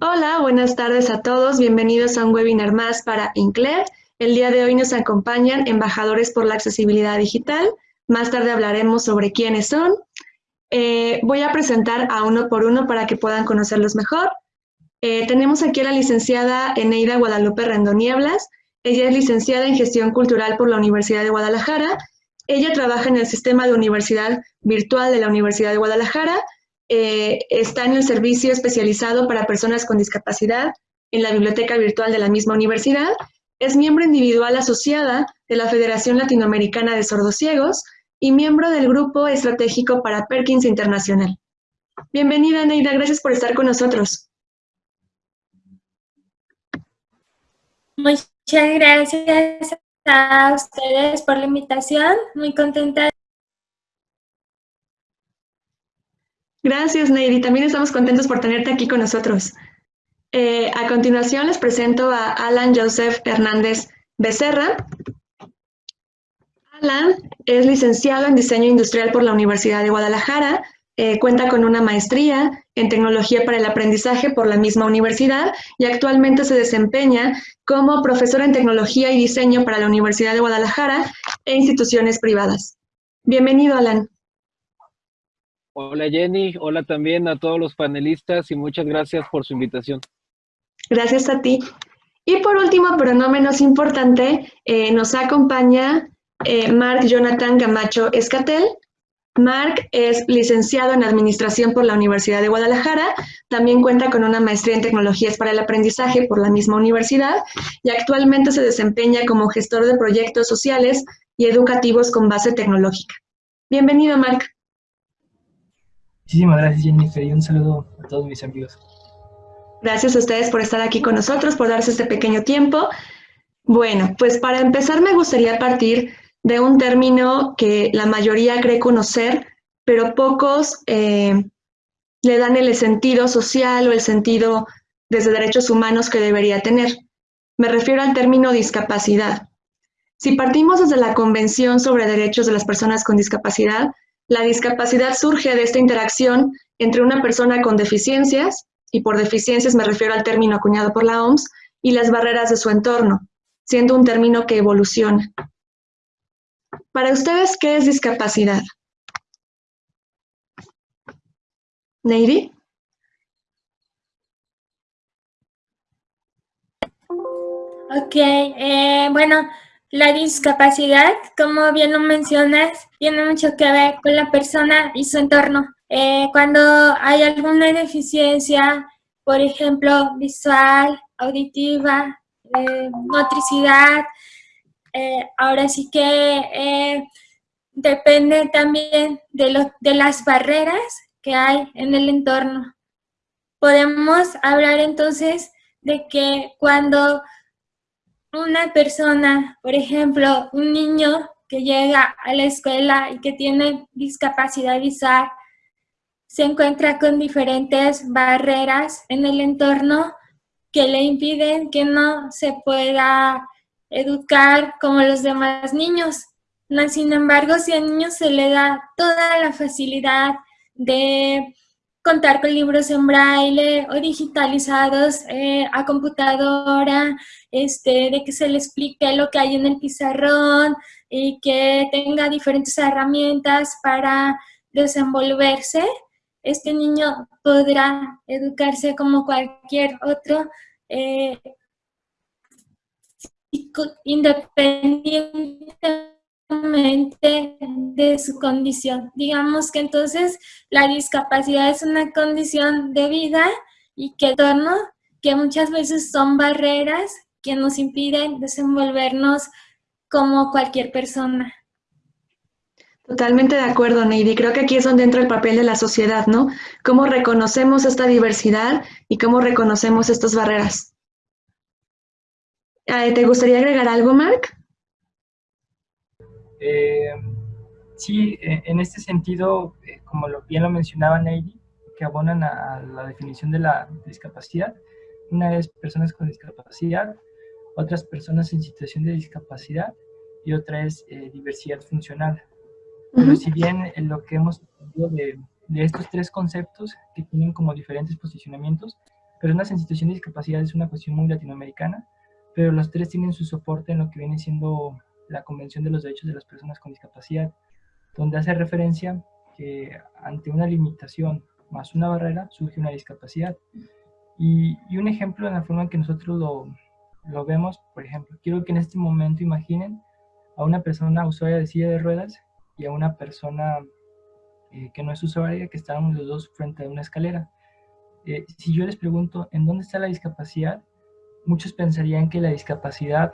Hola, buenas tardes a todos. Bienvenidos a un webinar más para INCLER. El día de hoy nos acompañan embajadores por la accesibilidad digital. Más tarde hablaremos sobre quiénes son. Eh, voy a presentar a uno por uno para que puedan conocerlos mejor. Eh, tenemos aquí a la licenciada Eneida Guadalupe Rendonieblas. Ella es licenciada en Gestión Cultural por la Universidad de Guadalajara. Ella trabaja en el sistema de universidad virtual de la Universidad de Guadalajara eh, está en el servicio especializado para personas con discapacidad en la biblioteca virtual de la misma universidad. Es miembro individual asociada de la Federación Latinoamericana de Sordociegos y miembro del Grupo Estratégico para Perkins Internacional. Bienvenida, Neida. Gracias por estar con nosotros. Muchas gracias a ustedes por la invitación. Muy contenta Gracias, Neidy. También estamos contentos por tenerte aquí con nosotros. Eh, a continuación les presento a Alan Joseph Hernández Becerra. Alan es licenciado en Diseño Industrial por la Universidad de Guadalajara, eh, cuenta con una maestría en Tecnología para el Aprendizaje por la misma universidad y actualmente se desempeña como profesor en Tecnología y Diseño para la Universidad de Guadalajara e instituciones privadas. Bienvenido, Alan. Hola Jenny, hola también a todos los panelistas y muchas gracias por su invitación. Gracias a ti. Y por último, pero no menos importante, eh, nos acompaña eh, Mark Jonathan Camacho Escatel. Mark es licenciado en Administración por la Universidad de Guadalajara, también cuenta con una maestría en Tecnologías para el Aprendizaje por la misma universidad y actualmente se desempeña como gestor de proyectos sociales y educativos con base tecnológica. Bienvenido, Mark. Muchísimas gracias, Jennifer, y un saludo a todos mis amigos. Gracias a ustedes por estar aquí con nosotros, por darse este pequeño tiempo. Bueno, pues para empezar me gustaría partir de un término que la mayoría cree conocer, pero pocos eh, le dan el sentido social o el sentido desde derechos humanos que debería tener. Me refiero al término discapacidad. Si partimos desde la Convención sobre Derechos de las Personas con Discapacidad, la discapacidad surge de esta interacción entre una persona con deficiencias, y por deficiencias me refiero al término acuñado por la OMS, y las barreras de su entorno, siendo un término que evoluciona. Para ustedes, ¿qué es discapacidad? Neidy. Ok, eh, bueno, la discapacidad, como bien lo mencionas, tiene mucho que ver con la persona y su entorno. Eh, cuando hay alguna deficiencia, por ejemplo, visual, auditiva, eh, motricidad, eh, ahora sí que depende también de, de las barreras que hay en el entorno. Podemos hablar entonces de que cuando una persona, por ejemplo, un niño que llega a la escuela y que tiene discapacidad visual, se encuentra con diferentes barreras en el entorno que le impiden que no se pueda educar como los demás niños. sin embargo, si al niño se le da toda la facilidad de contar con libros en braille o digitalizados eh, a computadora, este, de que se le explique lo que hay en el pizarrón y que tenga diferentes herramientas para desenvolverse, este niño podrá educarse como cualquier otro eh, independientemente de su condición. Digamos que entonces la discapacidad es una condición de vida y que torno que muchas veces son barreras que nos impiden desenvolvernos como cualquier persona. Totalmente de acuerdo, Neidy. Creo que aquí es donde entra el papel de la sociedad, ¿no? Cómo reconocemos esta diversidad y cómo reconocemos estas barreras. ¿Te gustaría agregar algo, Mark? Eh, sí, e, en este sentido, eh, como lo, bien lo mencionaba Neidy, que abonan a la definición de la discapacidad. Una es personas con discapacidad, otras personas en situación de discapacidad y otra es eh, diversidad funcional. Pero si bien en lo que hemos de, de, estos tres conceptos que tienen como diferentes posicionamientos, personas en situación de discapacidad es una cuestión muy latinoamericana, pero los tres tienen su soporte en lo que viene siendo la Convención de los Derechos de las Personas con Discapacidad, donde hace referencia que ante una limitación más una barrera surge una discapacidad. Y, un ejemplo en la forma en que nosotros lo, vemos, por ejemplo, quiero que en este momento imaginen a una persona usuaria de silla de ruedas y a una persona eh, que no es usuaria, que están los dos frente a una escalera. Eh, si yo les pregunto, ¿en dónde está la discapacidad? Muchos pensarían que la discapacidad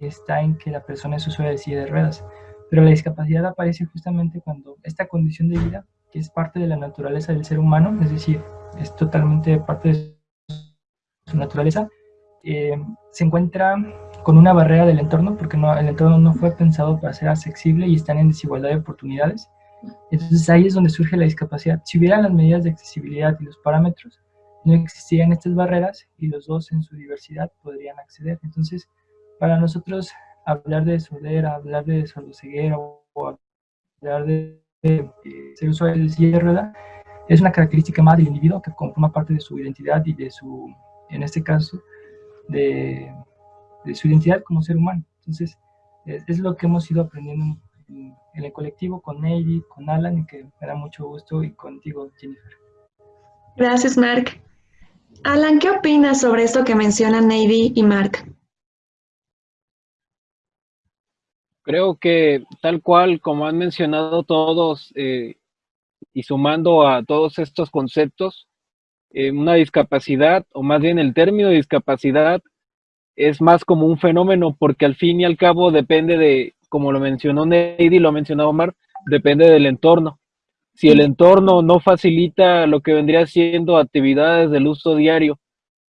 está en que la persona es usuaria de silla de ruedas, pero la discapacidad aparece justamente cuando esta condición de vida, que es parte de la naturaleza del ser humano, es decir, es totalmente parte de su naturaleza, se encuentra con una barrera del entorno, porque no, el entorno no fue pensado para ser accesible y están en desigualdad de oportunidades. Entonces ahí es donde surge la discapacidad. Si hubieran las medidas de accesibilidad y los parámetros, no existirían estas barreras y los dos en su diversidad podrían acceder. Entonces, para nosotros hablar de sordera, hablar de sordoceguera o hablar de, ser usuario de silla de rueda, es una característica más del individuo que conforma parte de su identidad y de su, en este caso, de, de su identidad como ser humano. Entonces, es, lo que hemos ido aprendiendo en, el colectivo con Navy, con Alan, y que me da mucho gusto, y contigo, Jennifer. Gracias, Mark. Alan, ¿qué opinas sobre esto que mencionan Navy y Mark? Creo que tal cual como han mencionado todos eh, y sumando a todos estos conceptos, eh, una discapacidad, o más bien el término de discapacidad, es más como un fenómeno porque al fin y al cabo depende de, como lo mencionó Neidy, lo ha mencionado Omar, depende del entorno. Si el entorno no facilita lo que vendría siendo actividades del uso diario,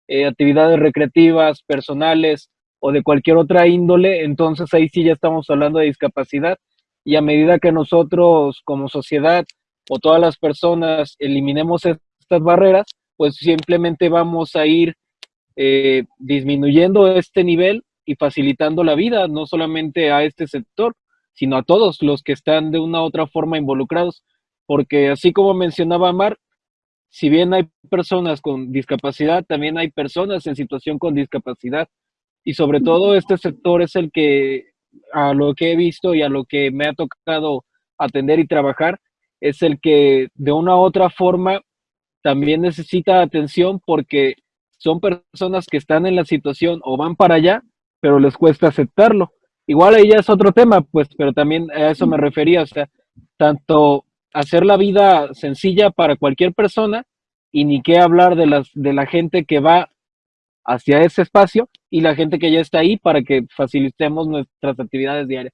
eh, actividades recreativas, personales o de cualquier otra índole, entonces ahí sí ya estamos hablando de discapacidad. Y a medida que nosotros como sociedad o todas las personas eliminemos estas barreras, pues simplemente vamos a ir eh, disminuyendo este nivel y facilitando la vida, no solamente a este sector, sino a todos los que están de una u otra forma involucrados, porque así como mencionaba Mar, si bien hay personas con discapacidad, también hay personas en situación con discapacidad, y sobre todo este sector es el que, a lo que he visto y a lo que me ha tocado atender y trabajar, es el que de una u otra forma también necesita atención porque son personas que están en la situación o van para allá, pero les cuesta aceptarlo. Igual ahí ya es otro tema, pues, pero también a eso me refería, o sea, tanto hacer la vida sencilla para cualquier persona y ni qué hablar de, las, de la gente que va hacia ese espacio y la gente que ya está ahí para que facilitemos nuestras actividades diarias.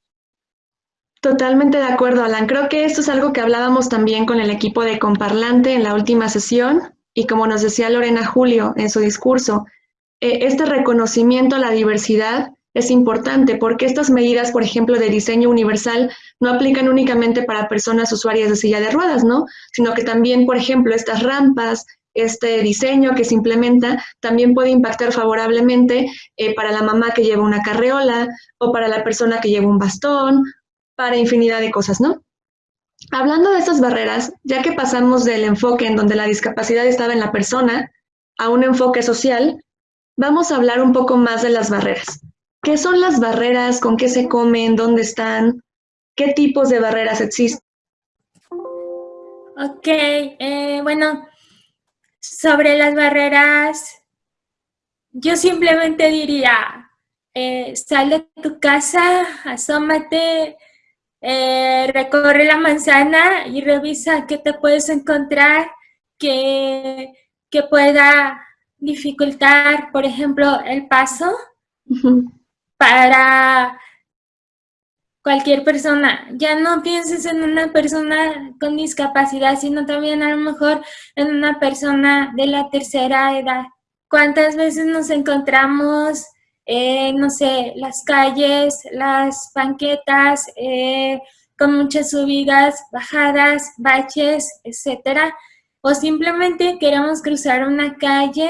Totalmente de acuerdo, Alan. Creo que esto es algo que hablábamos también con el equipo de Comparlante en la última sesión y como nos decía Lorena Julio en su discurso, eh, este reconocimiento a la diversidad es importante porque estas medidas, por ejemplo, de diseño universal no aplican únicamente para personas usuarias de silla de ruedas, ¿no? Sino que también, por ejemplo, estas rampas, este diseño que se implementa también puede impactar favorablemente eh, para la mamá que lleva una carreola o para la persona que lleva un bastón, para infinidad de cosas, ¿no? Hablando de estas barreras, ya que pasamos del enfoque en donde la discapacidad estaba en la persona a un enfoque social, vamos a hablar un poco más de las barreras. ¿Qué son las barreras? ¿Con qué se comen? ¿Dónde están? ¿Qué tipos de barreras existen? Ok, eh, bueno, sobre las barreras, yo simplemente diría, eh, sal de tu casa, asómate, eh, recorre la manzana y revisa qué te puedes encontrar que, que pueda dificultar, por ejemplo, el paso para cualquier persona. Ya no pienses en una persona con discapacidad, sino también a lo mejor en una persona de la tercera edad. ¿Cuántas veces nos encontramos eh, no sé, las calles, las banquetas, eh, con muchas subidas, bajadas, baches, etcétera, o simplemente queremos cruzar una calle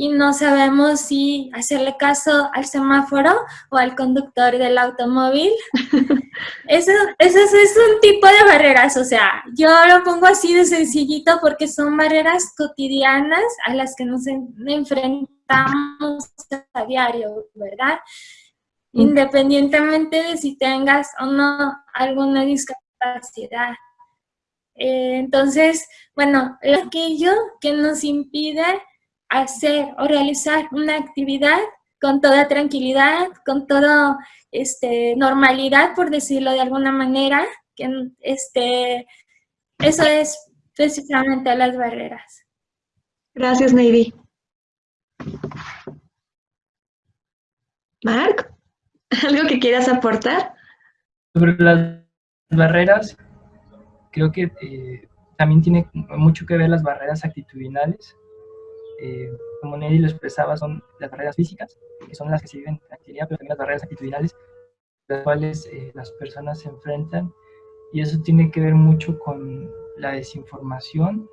y no sabemos si hacerle caso al semáforo o al conductor del automóvil. Eso, eso, es un tipo de barreras, o sea, yo lo pongo así de sencillito porque son barreras cotidianas a las que nos enfrentamos a diario, ¿verdad? Mm. Independientemente de si tengas o no alguna discapacidad. Eh, entonces, bueno, aquello que nos impide hacer o realizar una actividad con toda tranquilidad, con toda este, normalidad, por decirlo de alguna manera, que este, eso es precisamente las barreras. Gracias, Neidy. Marc, ¿algo que quieras aportar? Sobre las barreras, creo que eh, también tiene mucho que ver las barreras actitudinales eh, como Nelly lo expresaba, son las barreras físicas, que son las que se viven en actividad, pero también las barreras actitudinales, las cuales eh, las personas se enfrentan, y eso tiene que ver mucho con la desinformación.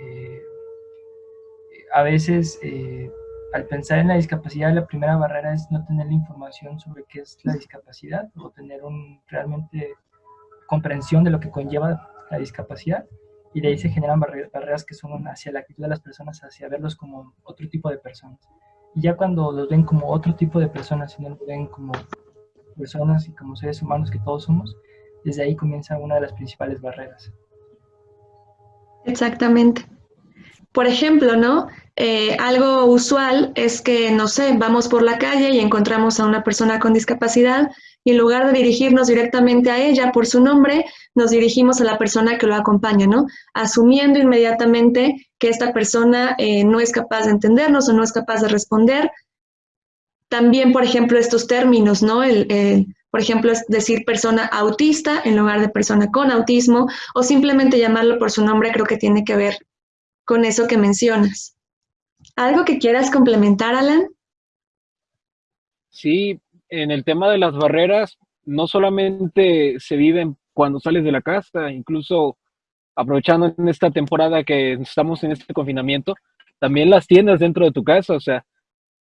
Eh, a veces, al pensar en la discapacidad, la primera barrera es no tener la información sobre qué es la discapacidad o tener un, realmente comprensión de lo que conlleva la discapacidad y de ahí se generan barreras que son hacia la actitud de las personas, hacia verlos como otro tipo de personas. Y ya cuando los ven como otro tipo de personas y no los ven como personas y como seres humanos que todos somos, desde ahí comienza una de las principales barreras. Exactamente. Por ejemplo, ¿no? Eh, algo usual es que, no sé, vamos por la calle y encontramos a una persona con discapacidad y en lugar de dirigirnos directamente a ella por su nombre, nos dirigimos a la persona que lo acompaña, ¿no? Asumiendo inmediatamente que esta persona eh, no es capaz de entendernos o no es capaz de responder. También, por ejemplo, estos términos, ¿no? El, por ejemplo, es decir persona autista en lugar de persona con autismo o simplemente llamarlo por su nombre creo que tiene que ver con eso que mencionas. ¿Algo que quieras complementar, Alan? Sí, en el tema de las barreras, no solamente se viven cuando sales de la casa, incluso aprovechando en esta temporada que estamos en este confinamiento, también las tienes dentro de tu casa, o sea,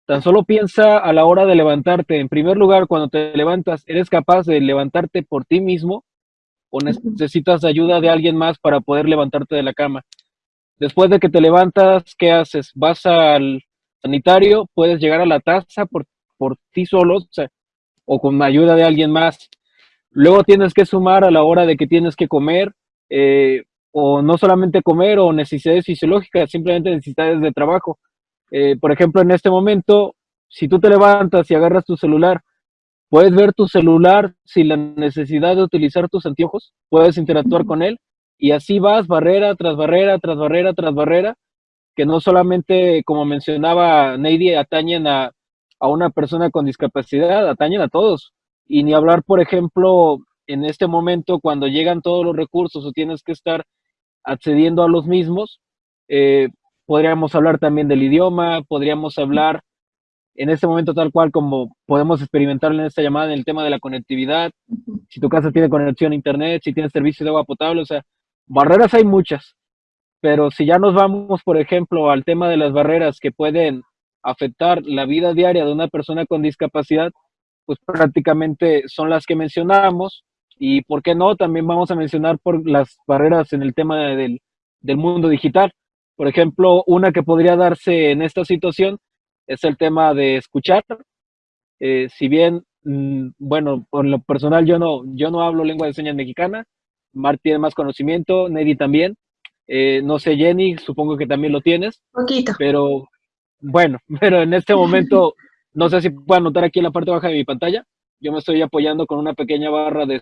tan solo piensa a la hora de levantarte. En primer lugar, cuando te levantas, ¿eres capaz de levantarte por ti mismo o necesitas ayuda de alguien más para poder levantarte de la cama? Después de que te levantas, ¿qué haces? Vas al sanitario, puedes llegar a la taza por, por ti solo, o sea, o con ayuda de alguien más. Luego tienes que sumar a la hora de que tienes que comer, eh, o no solamente comer o necesidades fisiológicas, simplemente necesidades de trabajo. Eh, por ejemplo, en este momento, si tú te levantas y agarras tu celular, puedes ver tu celular sin la necesidad de utilizar tus anteojos, puedes interactuar con él y así vas barrera tras barrera, tras barrera, tras barrera, que no solamente, como mencionaba Neidy, atañen a, a una persona con discapacidad, atañen a todos. Y ni hablar, por ejemplo, en este momento cuando llegan todos los recursos o tienes que estar accediendo a los mismos, eh, podríamos hablar también del idioma, podríamos hablar en este momento tal cual como podemos experimentar en esta llamada en el tema de la conectividad, si tu casa tiene conexión a internet, si tienes servicio de agua potable, o sea, barreras hay muchas, pero si ya nos vamos, por ejemplo, al tema de las barreras que pueden afectar la vida diaria de una persona con discapacidad, pues prácticamente son las que mencionamos y, ¿por qué no? También vamos a mencionar por las barreras en el tema del, mundo digital. Por ejemplo, una que podría darse en esta situación es el tema de escuchar. Eh, si bien, mm, bueno, por lo personal yo no, yo no hablo lengua de señas mexicana, Mar tiene más conocimiento, Neddy también. Eh, no sé, Jenny, supongo que también lo tienes. Poquito. Pero bueno, pero en este momento, no sé si puedo notar aquí en la parte baja de mi pantalla, yo me estoy apoyando con una pequeña barra de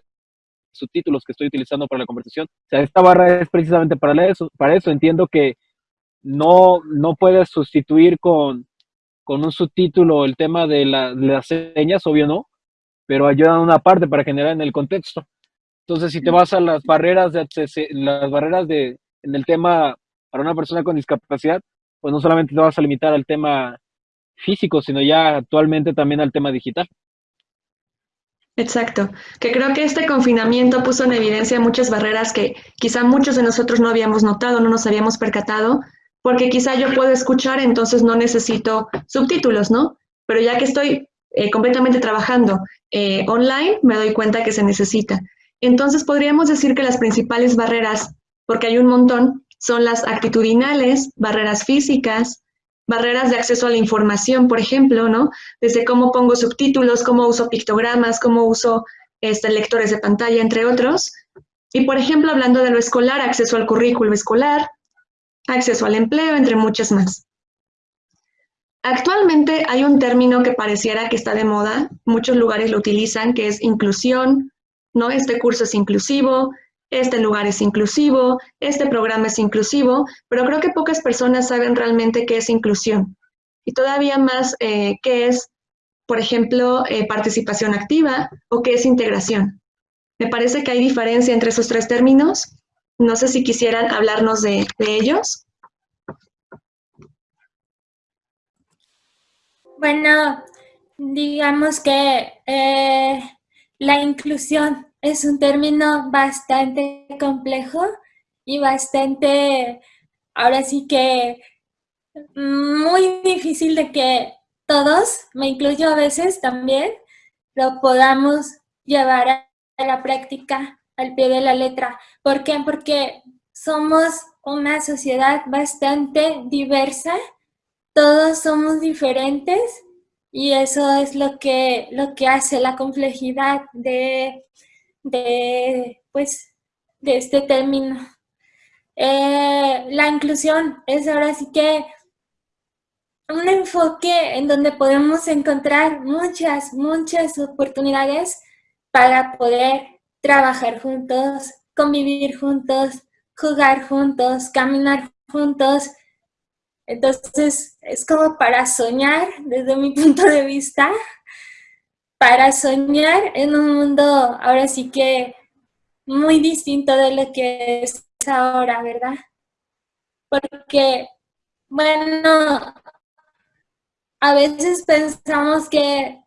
subtítulos que estoy utilizando para la conversación. O sea, esta barra es precisamente para eso. Para eso entiendo que no, no puedes sustituir con, con un subtítulo el tema de, las señas, obvio no, pero ayudan una parte para generar en el contexto. Entonces, si te vas a las barreras de las barreras de en el tema para una persona con discapacidad, pues no solamente te vas a limitar al tema físico, sino ya actualmente también al tema digital. Exacto, que creo que este confinamiento puso en evidencia muchas barreras que quizá muchos de nosotros no habíamos notado, no nos habíamos percatado, porque quizá yo puedo escuchar, entonces no necesito subtítulos, ¿no? Pero ya que estoy eh, completamente trabajando eh, online, me doy cuenta que se necesita. Entonces podríamos decir que las principales barreras, porque hay un montón, son las actitudinales, barreras físicas, barreras de acceso a la información, por ejemplo, ¿no? Desde cómo pongo subtítulos, cómo uso pictogramas, cómo uso este, lectores de pantalla, entre otros. Y, por ejemplo, hablando de lo escolar, acceso al currículo escolar, acceso al empleo, entre muchas más. Actualmente hay un término que pareciera que está de moda, muchos lugares lo utilizan, que es inclusión, ¿no? Este curso es inclusivo, este lugar es inclusivo, este programa es inclusivo, pero creo que pocas personas saben realmente qué es inclusión. Y todavía más eh, qué es, por ejemplo, eh, participación activa o qué es integración. Me parece que hay diferencia entre esos tres términos. No sé si quisieran hablarnos de, ellos. Bueno, digamos que eh, la inclusión es un término bastante complejo y bastante, ahora sí que muy difícil de que todos, me incluyo a veces también, lo podamos llevar a la práctica al pie de la letra. ¿Por qué? Porque somos una sociedad bastante diversa, todos somos diferentes y eso es lo que, lo que hace la complejidad de de, pues, de este término. Eh, la inclusión es ahora sí que un enfoque en donde podemos encontrar muchas, muchas oportunidades para poder trabajar juntos, convivir juntos, jugar juntos, caminar juntos. Entonces, es como para soñar, desde mi punto de vista, para soñar en un mundo ahora sí que muy distinto de lo que es ahora, ¿verdad? Porque, bueno, a veces pensamos que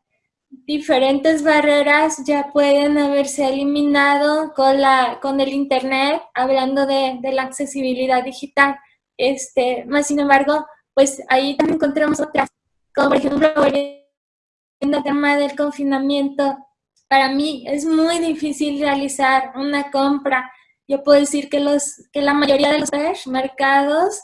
diferentes barreras ya pueden haberse eliminado con, la, con el Internet, hablando de, la accesibilidad digital. Este, más sin embargo, pues ahí también encontramos otras, como por ejemplo en el tema del confinamiento, para mí es muy difícil realizar una compra. Yo puedo decir que, los, que la mayoría de los mercados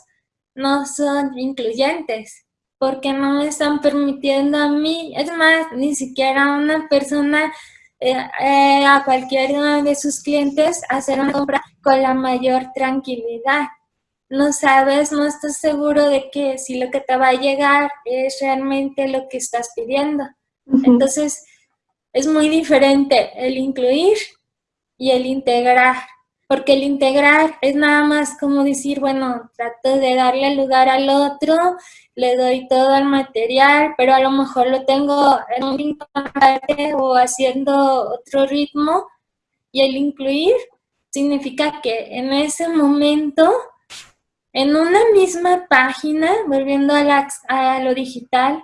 no son incluyentes, porque no me están permitiendo a mí, es más, ni siquiera a una persona, eh, eh, a cualquiera de sus clientes, hacer una compra con la mayor tranquilidad. No sabes, no estás seguro de que si lo que te va a llegar es realmente lo que estás pidiendo. Entonces, es muy diferente el incluir y el integrar, porque el integrar es nada más como decir, bueno, trato de darle lugar al otro, le doy todo el material, pero a lo mejor lo tengo en un ritmo o haciendo otro ritmo, y el incluir significa que en ese momento, en una misma página, volviendo a, a lo digital,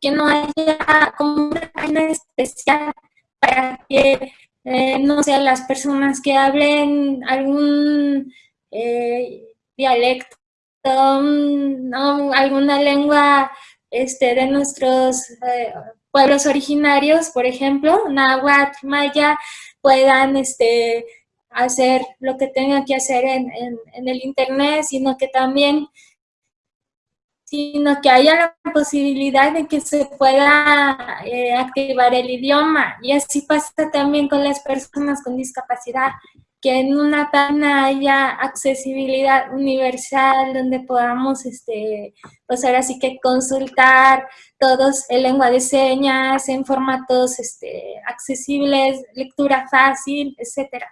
que no haya como una página especial para que, eh, no sé, las personas que hablen algún eh, dialecto, alguna lengua este, de nuestros eh, pueblos originarios, por ejemplo, náhuatl, maya, puedan este, hacer lo que tengan que hacer en, en el internet, sino que también sino que haya la posibilidad de que se pueda eh, activar el idioma. Y así pasa también con las personas con discapacidad, que en una página haya accesibilidad universal donde podamos, este, pues ahora sí que consultar todos en lengua de señas, en formatos este, accesibles, lectura fácil, etcétera.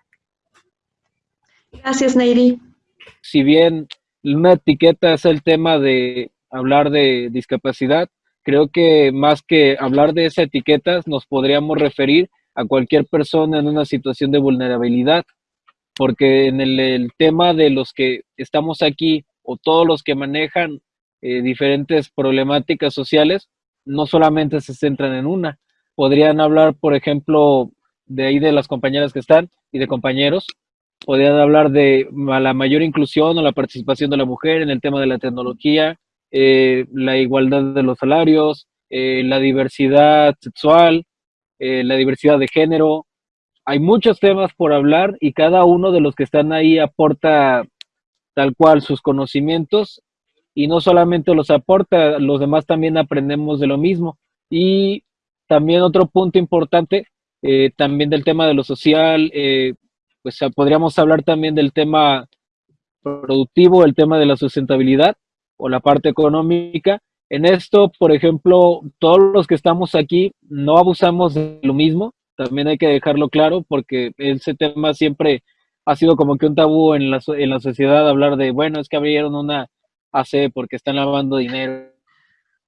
Gracias, Neiri. Si bien una etiqueta es el tema de hablar de discapacidad, creo que más que hablar de esas etiquetas, nos podríamos referir a cualquier persona en una situación de vulnerabilidad, porque en el, tema de los que estamos aquí o todos los que manejan eh, diferentes problemáticas sociales, no solamente se centran en una. Podrían hablar, por ejemplo, de ahí de las compañeras que están y de compañeros, podrían hablar de la mayor inclusión o la participación de la mujer en el tema de la tecnología, eh, la igualdad de los salarios, eh, la diversidad sexual, eh, la diversidad de género. Hay muchos temas por hablar y cada uno de los que están ahí aporta tal cual sus conocimientos y no solamente los aporta, los demás también aprendemos de lo mismo. Y también otro punto importante, también del tema de lo social, pues podríamos hablar también del tema productivo, el tema de la sustentabilidad o la parte económica. En esto, por ejemplo, todos los que estamos aquí no abusamos de lo mismo, también hay que dejarlo claro porque ese tema siempre ha sido como que un tabú en la, en la sociedad hablar de, bueno, es que abrieron una AC porque están lavando dinero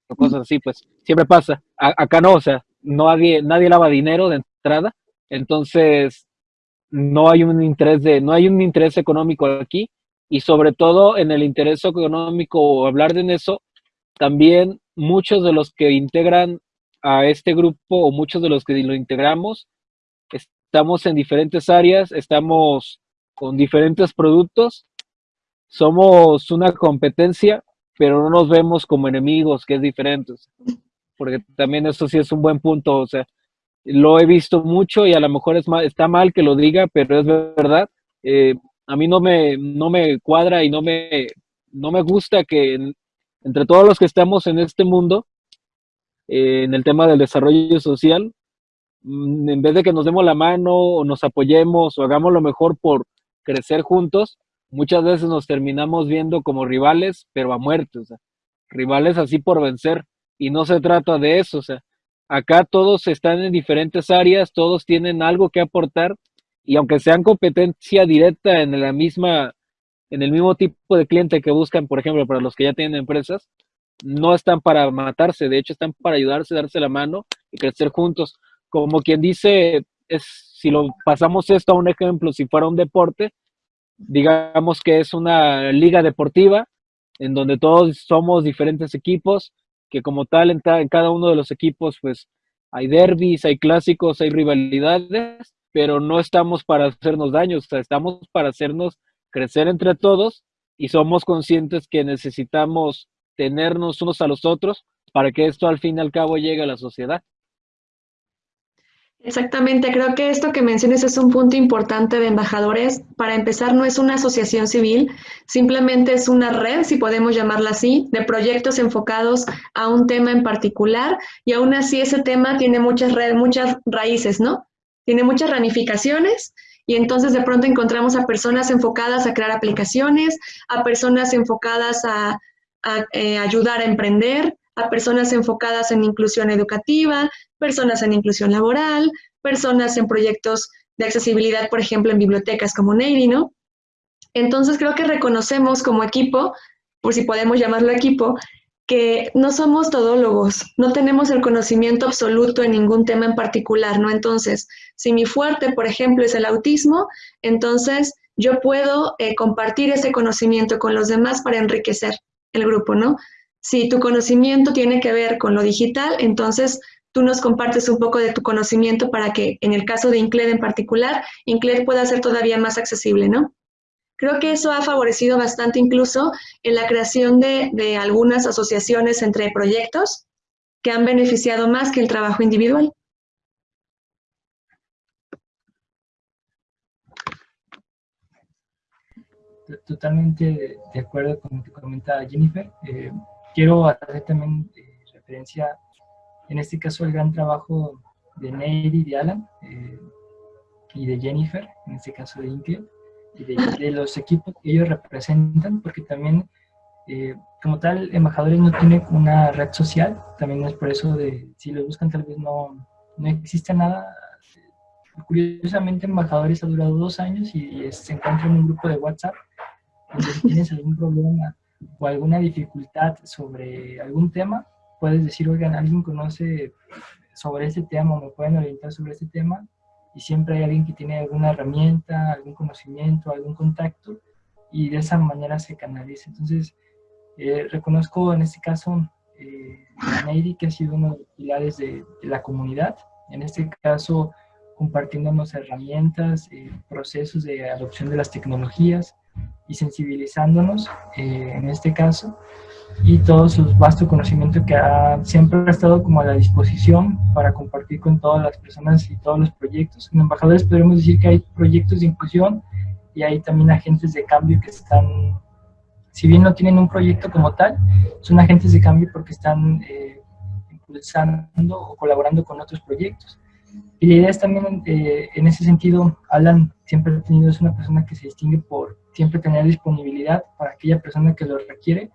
o cosas así, pues siempre pasa. acá no, o sea, no nadie, nadie lava dinero de entrada, entonces no hay un interés de, no hay un interés económico aquí y sobre todo en el interés económico o hablar de eso, también muchos de los que integran a este grupo o muchos de los que lo integramos, estamos en diferentes áreas, estamos con diferentes productos, somos una competencia, pero no nos vemos como enemigos, que es diferente, porque también eso sí es un buen punto, o sea, lo he visto mucho y a lo mejor es está mal que lo diga, pero es verdad. Eh, a mí no me, no me cuadra y no me, no me gusta que entre todos los que estamos en este mundo, eh, en el tema del desarrollo social, mm, en vez de que nos demos la mano o nos apoyemos o hagamos lo mejor por crecer juntos, muchas veces nos terminamos viendo como rivales, pero a muerte, o sea, rivales así por vencer. Y no se trata de eso, o sea, Acá todos están en diferentes áreas, todos tienen algo que aportar y aunque sean competencia directa en la misma, en el mismo tipo de cliente que buscan, por ejemplo, para los que ya tienen empresas, no están para matarse, de hecho están para ayudarse, darse la mano y crecer juntos. Como quien dice, es si lo pasamos esto a un ejemplo, si fuera un deporte, digamos que es una liga deportiva en donde todos somos diferentes equipos que como tal en, cada uno de los equipos pues hay derbis, hay clásicos, hay rivalidades, pero no estamos para hacernos daño, estamos para hacernos crecer entre todos y somos conscientes que necesitamos tenernos unos a los otros para que esto al fin y al cabo llegue a la sociedad. Exactamente, creo que esto que mencionas es un punto importante de embajadores. Para empezar, no es una asociación civil, simplemente es una red, si podemos llamarla así, de proyectos enfocados a un tema en particular y aún así ese tema tiene muchas, muchas raíces, ¿no? Tiene muchas ramificaciones y entonces de pronto encontramos a personas enfocadas a crear aplicaciones, a personas enfocadas a, eh, ayudar a emprender, personas enfocadas en inclusión educativa, personas en inclusión laboral, personas en proyectos de accesibilidad, por ejemplo, en bibliotecas como Navy, ¿no? Entonces creo que reconocemos como equipo, por si podemos llamarlo equipo, que no somos todólogos, no tenemos el conocimiento absoluto en ningún tema en particular, ¿no? Entonces, si mi fuerte, por ejemplo, es el autismo, entonces yo puedo eh, compartir ese conocimiento con los demás para enriquecer el grupo, ¿no? Si tu conocimiento tiene que ver con lo digital, entonces tú nos compartes un poco de tu conocimiento para que en el caso de INCLED en particular, INCLED pueda ser todavía más accesible, ¿no? Creo que eso ha favorecido bastante incluso en la creación de, algunas asociaciones entre proyectos que han beneficiado más que el trabajo individual. Totalmente de acuerdo con lo que comenta Jennifer. Eh, quiero hacer también eh, referencia en este caso el gran trabajo de Neidy, de Alan eh, y de Jennifer, en este caso de Inke, y de, los equipos que ellos representan, porque también, eh, como tal, embajadores no tienen una red social, también es por eso de, si lo buscan tal vez no, no existe nada. Curiosamente, embajadores ha durado dos años y, se encuentra en un grupo de WhatsApp, donde si tienes algún problema o alguna dificultad sobre algún tema, puedes decir, oigan, alguien conoce sobre este tema o me pueden orientar sobre este tema y siempre hay alguien que tiene alguna herramienta, algún conocimiento, algún contacto y de esa manera se canaliza. Entonces, eh, reconozco en este caso eh, a Neidy que ha sido uno de los pilares de, la comunidad. En este caso, compartiéndonos herramientas, eh, procesos de adopción de las tecnologías y sensibilizándonos, eh, en este caso, y todo su vasto conocimiento que ha, siempre ha estado como a la disposición para compartir con todas las personas y todos los proyectos. En Embajadores podemos decir que hay proyectos de inclusión y hay también agentes de cambio que están, si bien no tienen un proyecto como tal, son agentes de cambio porque están eh, impulsando o colaborando con otros proyectos. Y la idea es también, eh, en ese sentido, Alan siempre ha tenido, es una persona que se distingue por siempre tener disponibilidad para aquella persona que lo requiere.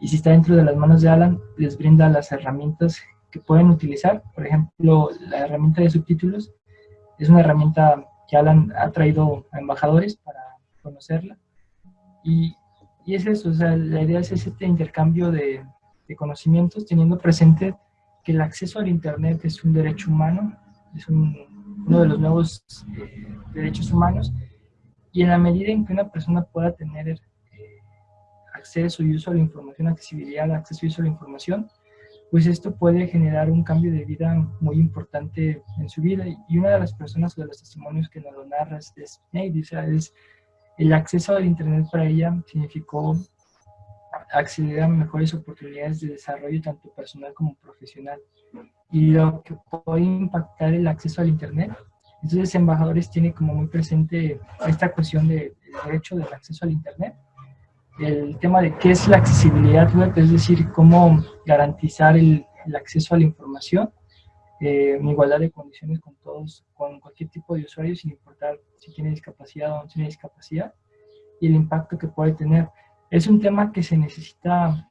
Y si está dentro de las manos de Alan, les brinda las herramientas que pueden utilizar. Por ejemplo, la herramienta de subtítulos es una herramienta que Alan ha traído a embajadores para conocerla. Y, y es eso, o sea, la idea es este intercambio de, de conocimientos, teniendo presente que el acceso al Internet es un derecho humano es uno de los nuevos eh, derechos humanos, y en la medida en que una persona pueda tener eh, acceso y uso a la información, accesibilidad, acceso y uso a la información, pues esto puede generar un cambio de vida muy importante en su vida. Y una de las personas o de los testimonios que nos lo narra es, es es el acceso al Internet para ella significó acceder a mejores oportunidades de desarrollo tanto personal como profesional y lo que puede impactar el acceso al Internet. Entonces, Embajadores tiene como muy presente esta cuestión del derecho del acceso al Internet, el tema de qué es la accesibilidad web, es decir, cómo garantizar el, el acceso a la información eh, en igualdad de condiciones con todos, con cualquier tipo de usuario, sin importar si tiene discapacidad o no tiene discapacidad, y el impacto que puede tener. Es un tema que se necesita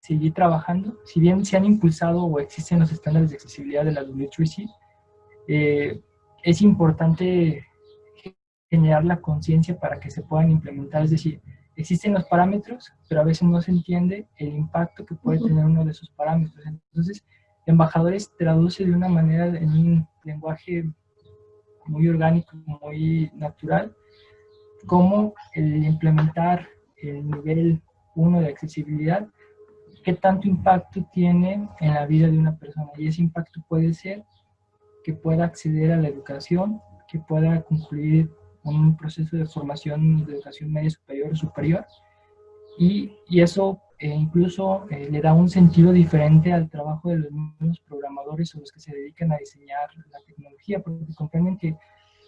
seguir trabajando. Si bien se han impulsado o existen los estándares de accesibilidad de la W3C, eh, es importante generar la conciencia para que se puedan implementar. Es decir, existen los parámetros, pero a veces no se entiende el impacto que puede tener uno de esos parámetros. Entonces, embajadores traduce de una manera en un lenguaje muy orgánico, muy natural, cómo el implementar el nivel 1 de accesibilidad qué tanto impacto tiene en la vida de una persona. Y ese impacto puede ser que pueda acceder a la educación, que pueda concluir un proceso de formación de educación media superior o superior. Y, y eso eh, incluso eh, le da un sentido diferente al trabajo de los mismos programadores o los que se dedican a diseñar la tecnología, porque comprenden que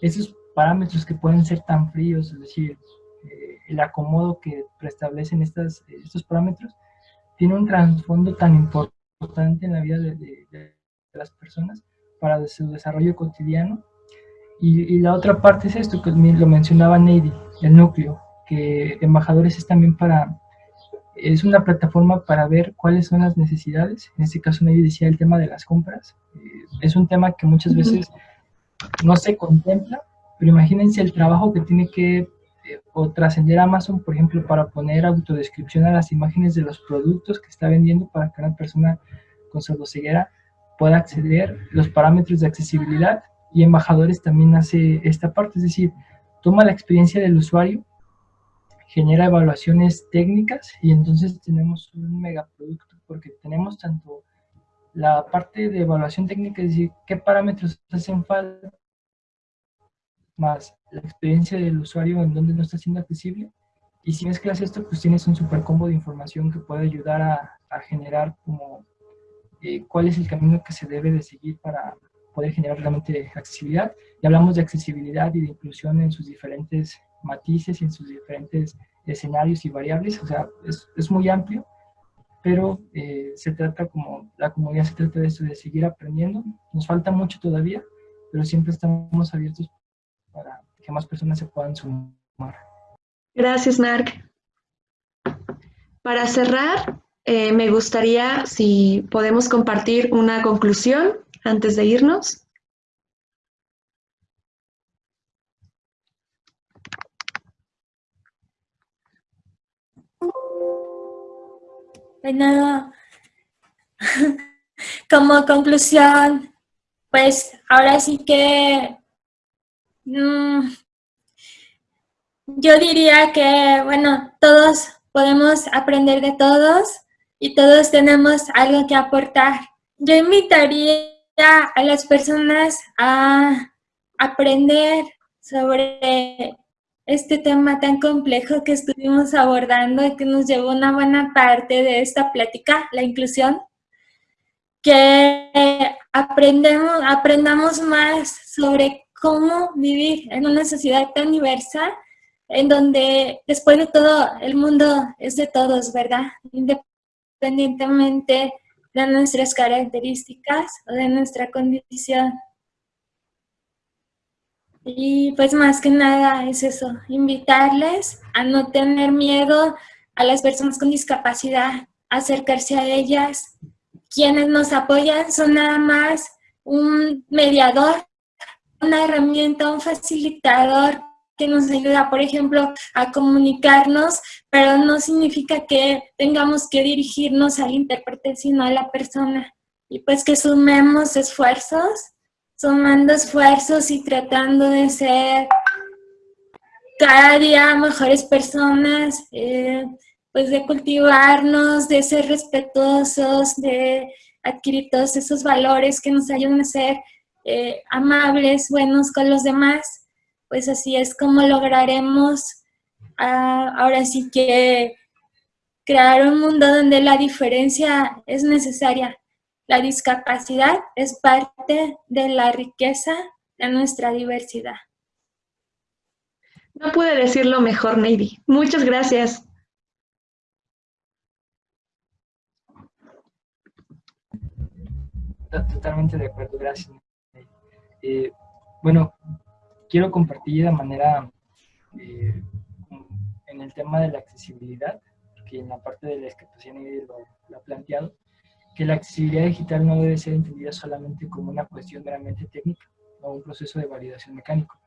esos parámetros que pueden ser tan fríos, es decir, eh, el acomodo que preestablecen estas, estos parámetros, tiene un trasfondo tan importante en la vida de, las personas para su desarrollo cotidiano. Y, la otra parte es esto, que lo mencionaba Neidy, el núcleo, que Embajadores es también para, es una plataforma para ver cuáles son las necesidades. En este caso Neidy decía el tema de las compras. Eh, es un tema que muchas veces no se contempla, pero imagínense el trabajo que tiene que o trascender Amazon, por ejemplo, para poner autodescripción a las imágenes de los productos que está vendiendo para que una persona con sordoceguera pueda acceder, los parámetros de accesibilidad y Embajadores también hace esta parte, es decir, toma la experiencia del usuario, genera evaluaciones técnicas y entonces tenemos un megaproducto porque tenemos tanto la parte de evaluación técnica, es decir, qué parámetros hacen falta más la experiencia del usuario en donde no está siendo accesible. Y si mezclas esto, pues tienes un super combo de información que puede ayudar a, generar como eh, cuál es el camino que se debe de seguir para poder generar realmente accesibilidad. Y hablamos de accesibilidad y de inclusión en sus diferentes matices y en sus diferentes escenarios y variables. O sea, es, es muy amplio, pero eh, se trata como, la comunidad se trata de eso, de seguir aprendiendo. Nos falta mucho todavía, pero siempre estamos abiertos para que más personas se puedan sumar. Gracias, Marc. Para cerrar, eh, me gustaría si podemos compartir una conclusión antes de irnos. Bueno, como conclusión, pues ahora sí que Mm, yo diría que, bueno, todos podemos aprender de todos y todos tenemos algo que aportar. Yo invitaría a las personas a aprender sobre este tema tan complejo que estuvimos abordando y que nos llevó una buena parte de esta plática, la inclusión, que aprendemos, aprendamos más sobre cómo vivir en una sociedad tan diversa, en donde después de todo el mundo es de todos, ¿verdad? Independientemente de nuestras características o de nuestra condición. Y pues más que nada es eso, invitarles a no tener miedo a las personas con discapacidad, acercarse a ellas. Quienes nos apoyan son nada más un mediador, una herramienta, un facilitador que nos ayuda, por ejemplo, a comunicarnos, pero no significa que tengamos que dirigirnos al intérprete, sino a la persona. Y pues que sumemos esfuerzos sumando esfuerzos y tratando de ser cada día mejores personas, eh, pues de cultivarnos, de ser respetuosos, de adquirir todos esos valores que nos ayudan a ser eh, amables, buenos con los demás, pues así es como lograremos ah, ahora sí que crear un mundo donde la diferencia es necesaria, la discapacidad es parte de la riqueza de nuestra diversidad. No pude decirlo mejor, Navy. Muchas gracias. Totalmente de acuerdo, gracias. Eh, bueno, quiero compartir de manera eh, en el tema de la accesibilidad, que en la parte de la discapacidad lo, lo ha planteado, que la accesibilidad digital no debe ser entendida solamente como una cuestión meramente técnica o un proceso de validación mecánico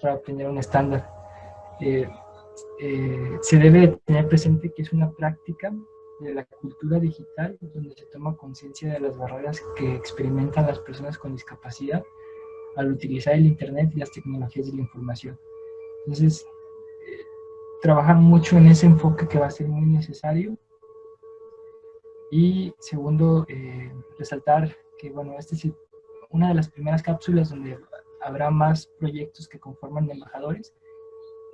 para obtener un estándar. Eh, eh, se debe tener presente que es una práctica de la cultura digital donde se toma conciencia de las barreras que experimentan las personas con discapacidad al utilizar el Internet y las tecnologías de la información. Entonces, trabajar mucho en ese enfoque que va a ser muy necesario y segundo, eh, resaltar que, bueno, esta es una de las primeras cápsulas donde habrá más proyectos que conforman embajadores.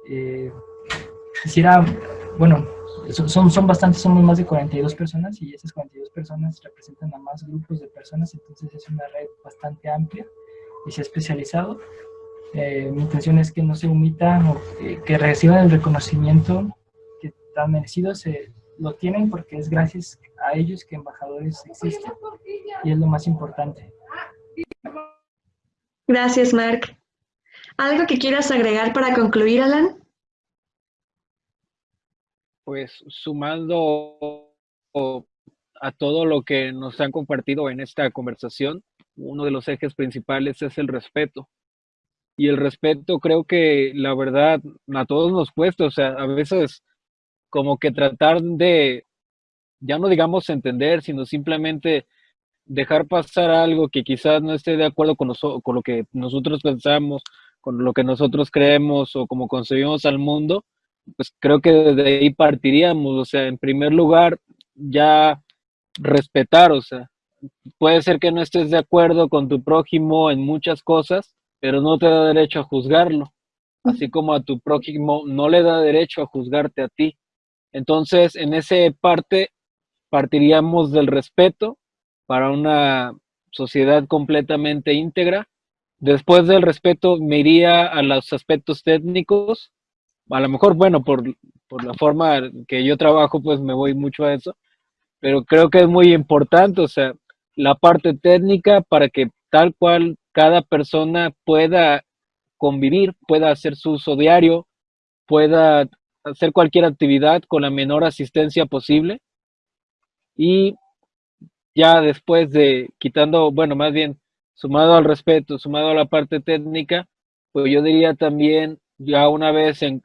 Eh, quisiera, bueno, son, son bastantes, somos más de 42 personas y esas 42 personas representan a más grupos de personas, entonces es una red bastante amplia y se ha especializado. Eh, mi intención es que no se omita o que reciban el reconocimiento que tan merecido se, lo tienen porque es gracias a ellos que embajadores existen y es lo más importante. Gracias, Mark. ¿Algo que quieras agregar para concluir, Alan? Pues sumando a todo lo que nos han compartido en esta conversación, uno de los ejes principales es el respeto. Y el respeto creo que la verdad a todos nos cuesta, o sea, a veces como que tratar de, ya no digamos entender, sino simplemente dejar pasar algo que quizás no esté de acuerdo con, con lo que nosotros pensamos, con lo que nosotros creemos o como concebimos al mundo, pues creo que desde ahí partiríamos, o sea, en primer lugar, ya respetar, o sea, puede ser que no estés de acuerdo con tu prójimo en muchas cosas, pero no te da derecho a juzgarlo, así como a tu prójimo no le da derecho a juzgarte a ti. Entonces, en ese parte partiríamos del respeto para una sociedad completamente íntegra. Después del respeto me iría a los aspectos técnicos. A lo mejor, bueno, por, por la forma que yo trabajo, pues me voy mucho a eso. Pero creo que es muy importante, o sea, la parte técnica para que tal cual cada persona pueda convivir, pueda hacer su uso diario, pueda hacer cualquier actividad con la menor asistencia posible. Y ya después de quitando, bueno, más bien sumado al respeto, sumado a la parte técnica, pues yo diría también, ya una vez en,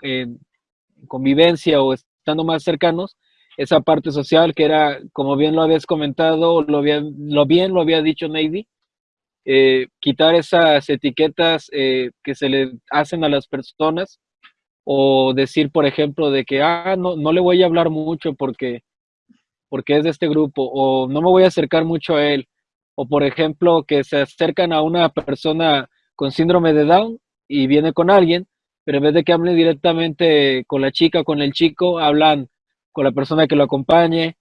convivencia o estando más cercanos, esa parte social que era, como bien lo habías comentado, lo, lo bien lo había dicho Navy, eh, quitar esas etiquetas eh, que se le hacen a las personas o decir, por ejemplo, de que, ah, no, no le voy a hablar mucho porque, porque es de este grupo, o no me voy a acercar mucho a él, o por ejemplo, que se acercan a una persona con síndrome de Down y viene con alguien, pero en vez de que hable directamente con la chica con el chico, hablan con la persona que lo acompañe,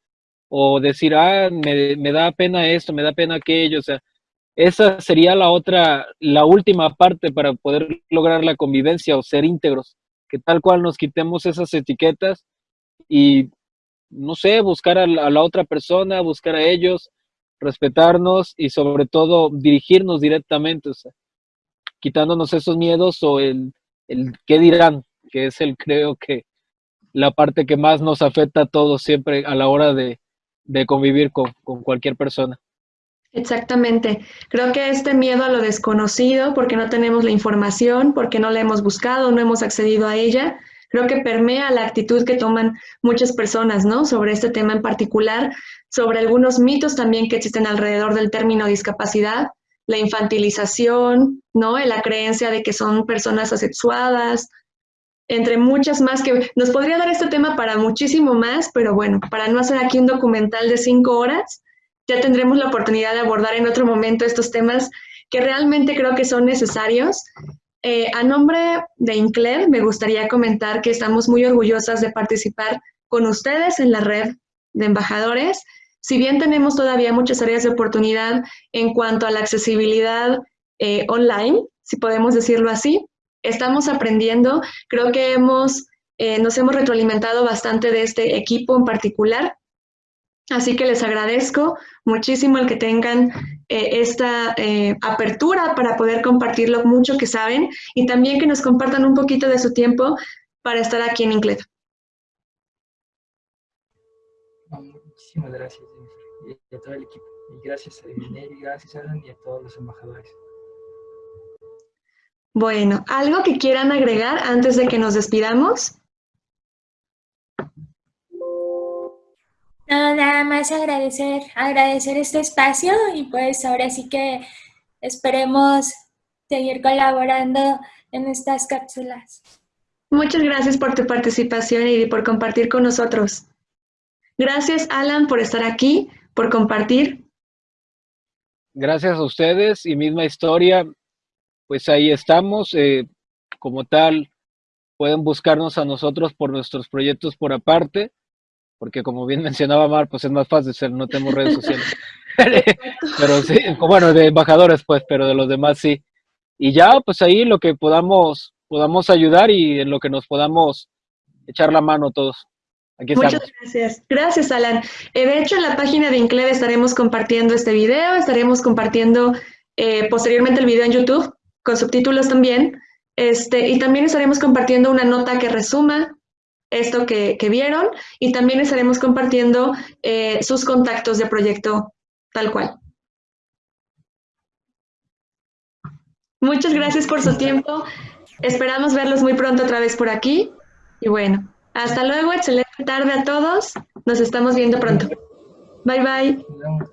o decir, ah, me, me da pena esto, me da pena aquello, o sea, esa sería la otra, la última parte para poder lograr la convivencia o ser íntegros, que tal cual nos quitemos esas etiquetas y, no sé, buscar a la, otra persona, buscar a ellos, respetarnos y sobre todo dirigirnos directamente, o sea, quitándonos esos miedos o el, el qué dirán, que es el creo que la parte que más nos afecta a todos siempre a la hora de, de convivir con, con cualquier persona. Exactamente. Creo que este miedo a lo desconocido, porque no tenemos la información, porque no la hemos buscado, no hemos accedido a ella, creo que permea la actitud que toman muchas personas, ¿no? Sobre este tema en particular, sobre algunos mitos también que existen alrededor del término discapacidad, la infantilización, ¿no? La creencia de que son personas asexuadas, entre muchas más que nos podría dar este tema para muchísimo más, pero bueno, para no hacer aquí un documental de cinco horas, ya tendremos la oportunidad de abordar en otro momento estos temas que realmente creo que son necesarios. Eh, a nombre de INCLER, me gustaría comentar que estamos muy orgullosas de participar con ustedes en la red de embajadores. Si bien tenemos todavía muchas áreas de oportunidad en cuanto a la accesibilidad eh, online, si podemos decirlo así, estamos aprendiendo. Creo que hemos, eh, nos hemos retroalimentado bastante de este equipo en particular Así que les agradezco muchísimo el que tengan eh, esta eh, apertura para poder compartir lo mucho que saben y también que nos compartan un poquito de su tiempo para estar aquí en Inclet. Muchísimas gracias, y a todo el equipo. Y gracias a y gracias a Alan y a todos los embajadores. Bueno, ¿algo que quieran agregar antes de que nos despidamos? nada más agradecer, agradecer este espacio y pues ahora sí que esperemos seguir colaborando en estas cápsulas. Muchas gracias por tu participación y por compartir con nosotros. Gracias, Alan, por estar aquí, por compartir. Gracias a ustedes y misma historia, pues ahí estamos. Eh, como tal, pueden buscarnos a nosotros por nuestros proyectos por aparte porque como bien mencionaba Mar, pues es más fácil ser, no tenemos redes sociales. pero sí, bueno, de embajadores pues, pero de los demás sí. Y ya, pues ahí lo que podamos, podamos ayudar y en lo que nos podamos echar la mano todos. Aquí Muchas gracias. Gracias, Alan. Eh, de hecho, en la página de Incled estaremos compartiendo este video, estaremos compartiendo eh, posteriormente el video en YouTube, con subtítulos también, este, y también estaremos compartiendo una nota que resuma esto que, vieron y también estaremos compartiendo eh, sus contactos de proyecto tal cual. Muchas gracias por su tiempo. Esperamos verlos muy pronto otra vez por aquí. Y bueno, hasta luego. Excelente tarde a todos. Nos estamos viendo pronto. Bye bye.